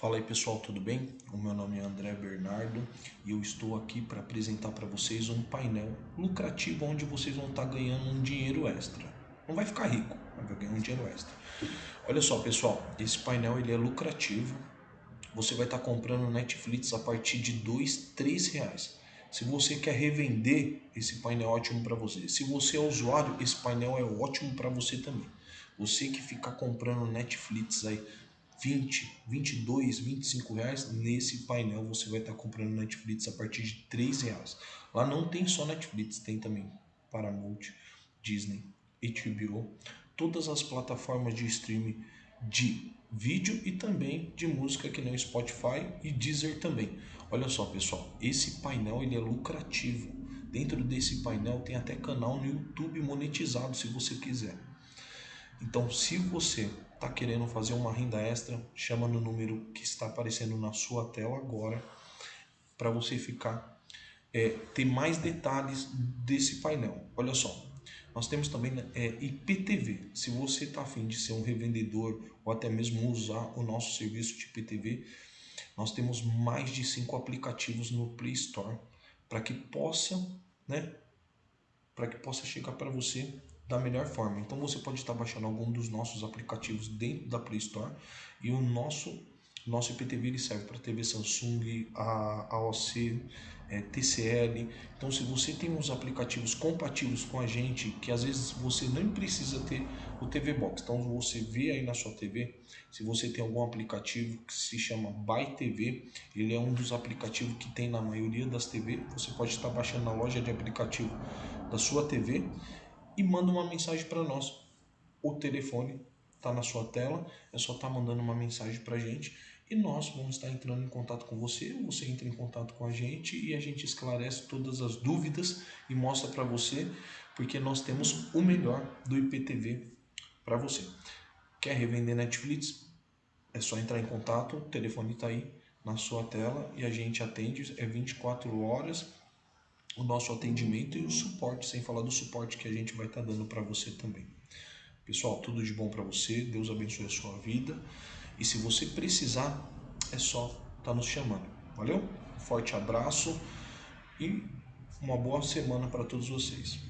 Fala aí pessoal, tudo bem? O meu nome é André Bernardo e eu estou aqui para apresentar para vocês um painel lucrativo onde vocês vão estar tá ganhando um dinheiro extra. Não vai ficar rico, mas vai ganhar um dinheiro extra. Olha só pessoal, esse painel ele é lucrativo. Você vai estar tá comprando Netflix a partir de dois, três reais. Se você quer revender, esse painel é ótimo para você. Se você é usuário, esse painel é ótimo para você também. Você que fica comprando Netflix aí 20, 22, 25 reais, nesse painel você vai estar comprando Netflix a partir de 3 reais. Lá não tem só Netflix, tem também Paramount, Disney, HBO, todas as plataformas de streaming de vídeo e também de música que nem Spotify e Deezer também. Olha só pessoal, esse painel ele é lucrativo. Dentro desse painel tem até canal no YouTube monetizado se você quiser. Então se você está querendo fazer uma renda extra, chama no número que está aparecendo na sua tela agora para você ficar é, ter mais detalhes desse painel. Olha só, nós temos também é, IPTV. Se você está afim de ser um revendedor ou até mesmo usar o nosso serviço de IPTV, nós temos mais de cinco aplicativos no Play Store para que possa, né, para que possa chegar para você da melhor forma. Então você pode estar baixando algum dos nossos aplicativos dentro da Play Store e o nosso nosso IPTV ele serve para TV Samsung, a AOC, é, TCL. Então se você tem uns aplicativos compatíveis com a gente, que às vezes você nem precisa ter o TV Box. Então você vê aí na sua TV, se você tem algum aplicativo que se chama Buy TV, ele é um dos aplicativos que tem na maioria das TV. Você pode estar baixando na loja de aplicativo da sua TV e manda uma mensagem para nós. O telefone está na sua tela, é só estar tá mandando uma mensagem para a gente e nós vamos estar entrando em contato com você, você entra em contato com a gente e a gente esclarece todas as dúvidas e mostra para você, porque nós temos o melhor do IPTV para você. Quer revender Netflix? É só entrar em contato, o telefone está aí na sua tela e a gente atende, é 24 horas o nosso atendimento e o suporte, sem falar do suporte que a gente vai estar tá dando para você também. Pessoal, tudo de bom para você, Deus abençoe a sua vida e se você precisar, é só estar tá nos chamando. Valeu? forte abraço e uma boa semana para todos vocês.